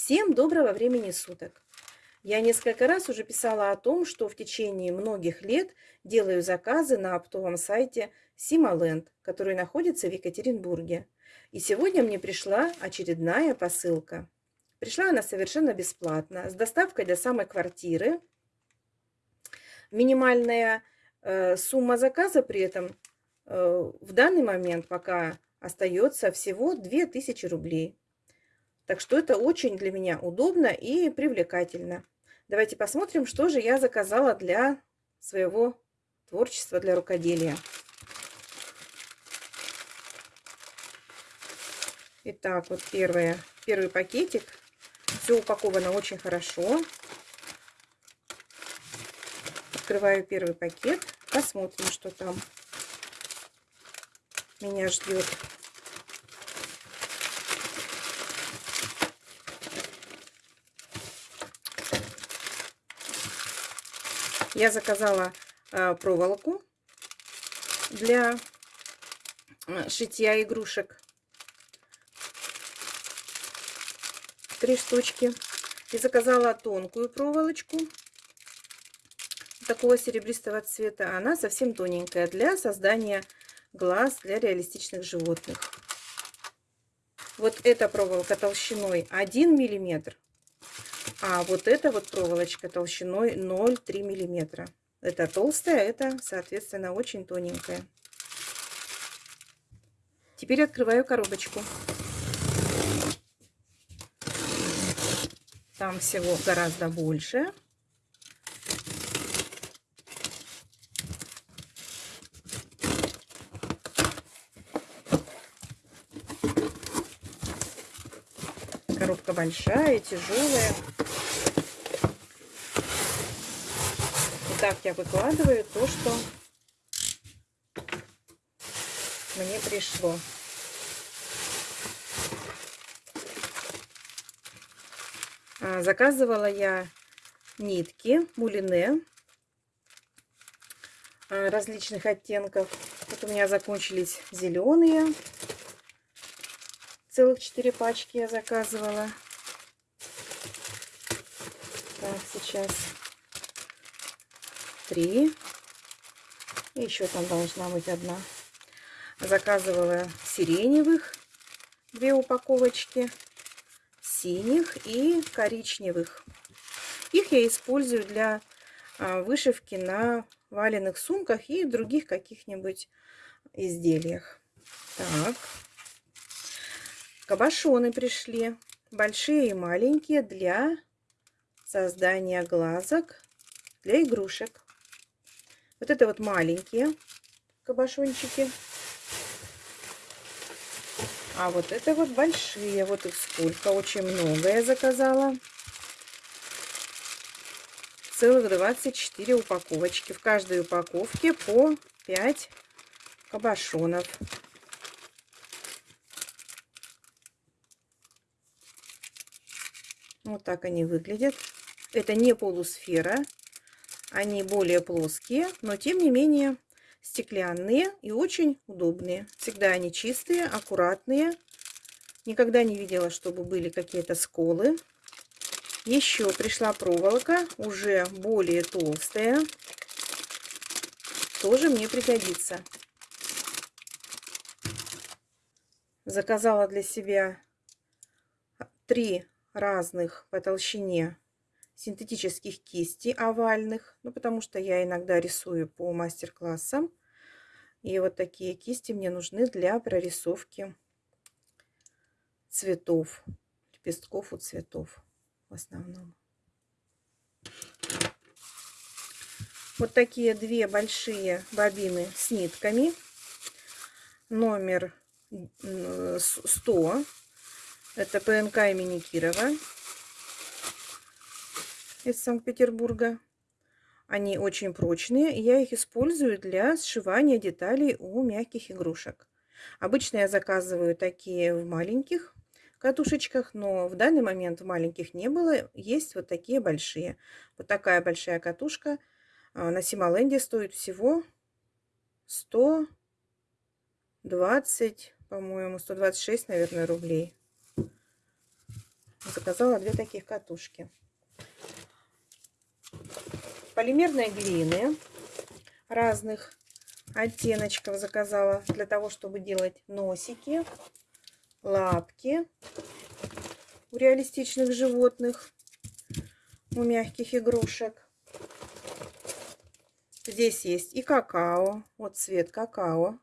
Всем доброго времени суток! Я несколько раз уже писала о том, что в течение многих лет делаю заказы на оптовом сайте Сималенд, который находится в Екатеринбурге. И сегодня мне пришла очередная посылка. Пришла она совершенно бесплатно, с доставкой до самой квартиры. Минимальная э, сумма заказа при этом э, в данный момент пока остается всего 2000 рублей. Так что это очень для меня удобно и привлекательно. Давайте посмотрим, что же я заказала для своего творчества, для рукоделия. Итак, вот первое, первый пакетик. Все упаковано очень хорошо. Открываю первый пакет. Посмотрим, что там меня ждет. Я заказала э, проволоку для э, шитья игрушек. Три штучки. И заказала тонкую проволочку такого серебристого цвета. Она совсем тоненькая для создания глаз для реалистичных животных. Вот эта проволока толщиной 1 миллиметр а вот эта вот проволочка толщиной 0,3 миллиметра. Это толстая, это, соответственно, очень тоненькая. Теперь открываю коробочку. Там всего гораздо больше. Коробка большая, тяжелая. Так я выкладываю то, что мне пришло. А, заказывала я нитки мулине а, различных оттенков. Вот у меня закончились зеленые. Целых 4 пачки я заказывала. Так, сейчас три. Еще там должна быть одна. Заказывала сиреневых две упаковочки, синих и коричневых. Их я использую для а, вышивки на валенных сумках и других каких-нибудь изделиях. Так. Кабошоны пришли. Большие и маленькие для создания глазок для игрушек. Вот это вот маленькие кабашончики. А вот это вот большие. Вот их сколько. Очень много я заказала. Целых 24 упаковочки. В каждой упаковке по 5 кабашонов. Вот так они выглядят. Это не полусфера. Они более плоские, но тем не менее стеклянные и очень удобные. Всегда они чистые, аккуратные. Никогда не видела, чтобы были какие-то сколы. Еще пришла проволока, уже более толстая. Тоже мне пригодится. Заказала для себя три разных по толщине синтетических кистей овальных, ну, потому что я иногда рисую по мастер-классам. И вот такие кисти мне нужны для прорисовки цветов, лепестков у цветов в основном. Вот такие две большие бобины с нитками. Номер 100. Это ПНК имени Кирова из Санкт-Петербурга. Они очень прочные, и я их использую для сшивания деталей у мягких игрушек. Обычно я заказываю такие в маленьких катушечках, но в данный момент в маленьких не было. Есть вот такие большие. Вот такая большая катушка а, на Сималенде стоит всего 120, по-моему, 126, наверное, рублей. Заказала две таких катушки. Полимерные глины разных оттеночков заказала для того, чтобы делать носики, лапки у реалистичных животных, у мягких игрушек. Здесь есть и какао, вот цвет какао.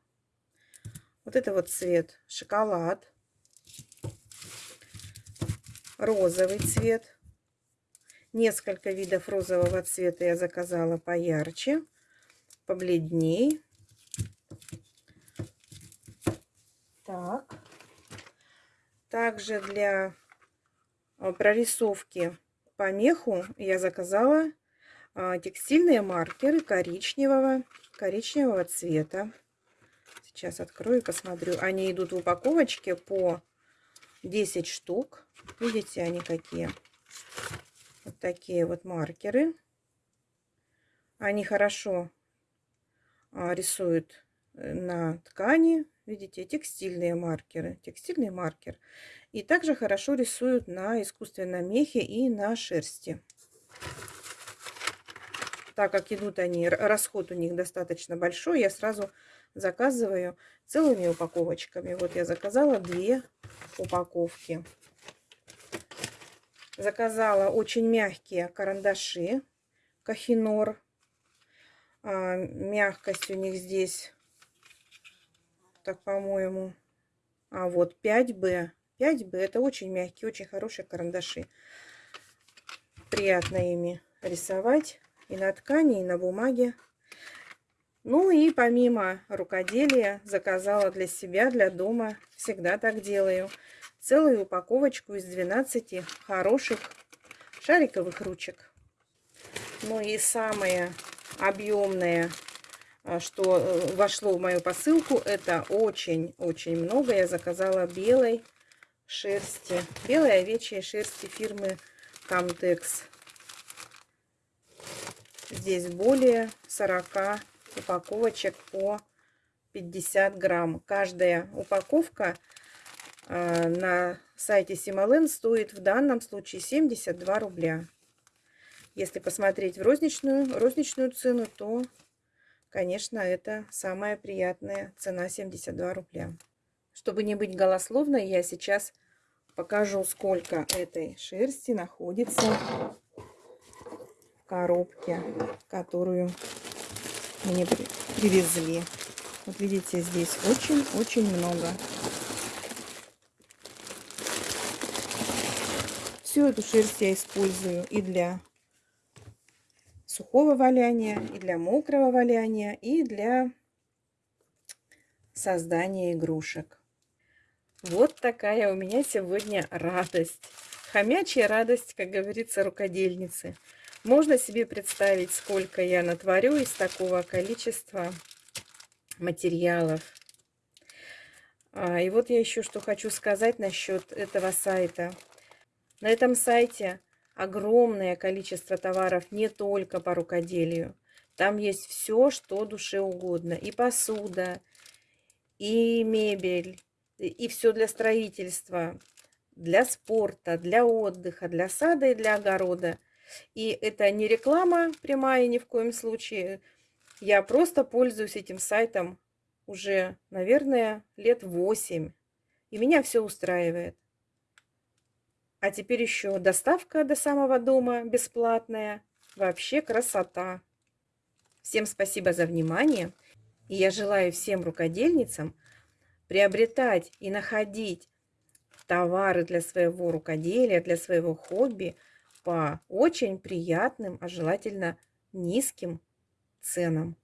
Вот это вот цвет шоколад. Розовый цвет. Несколько видов розового цвета я заказала поярче, побледней. Так. Также для а, прорисовки по меху я заказала а, текстильные маркеры коричневого, коричневого цвета. Сейчас открою и посмотрю. Они идут в упаковочке по 10 штук. Видите, они какие? Вот такие вот маркеры. Они хорошо а, рисуют э, на ткани. Видите, текстильные маркеры. Текстильный маркер. И также хорошо рисуют на искусственном мехе и на шерсти так как идут они, расход у них достаточно большой, я сразу заказываю целыми упаковочками. Вот я заказала две упаковки. Заказала очень мягкие карандаши Кахинор. А, мягкость у них здесь, так по-моему, а вот 5B. 5B это очень мягкие, очень хорошие карандаши. Приятно ими рисовать и на ткани, и на бумаге. Ну и помимо рукоделия заказала для себя, для дома. Всегда так делаю. Целую упаковочку из 12 хороших шариковых ручек. Ну и самое объемное, а, что э, вошло в мою посылку, это очень-очень много. Я заказала белой шерсти, белой овечьей шерсти фирмы Камтекс. Здесь более 40 упаковочек по 50 грамм. Каждая упаковка на сайте Симолен стоит в данном случае 72 рубля. Если посмотреть в розничную, розничную цену, то, конечно, это самая приятная цена 72 рубля. Чтобы не быть голословной, я сейчас покажу, сколько этой шерсти находится коробке, которую мне привезли. Вот видите, здесь очень-очень много. Всю эту шерсть я использую и для сухого валяния, и для мокрого валяния, и для создания игрушек. Вот такая у меня сегодня радость. Хомячья радость, как говорится, рукодельницы. Можно себе представить, сколько я натворю из такого количества материалов. А, и вот я еще что хочу сказать насчет этого сайта. На этом сайте огромное количество товаров не только по рукоделию. Там есть все, что душе угодно. И посуда, и мебель, и все для строительства, для спорта, для отдыха, для сада и для огорода. И это не реклама прямая ни в коем случае. Я просто пользуюсь этим сайтом уже, наверное, лет 8. И меня все устраивает. А теперь еще доставка до самого дома бесплатная. Вообще красота. Всем спасибо за внимание. И я желаю всем рукодельницам приобретать и находить товары для своего рукоделия, для своего хобби – по очень приятным, а желательно низким ценам.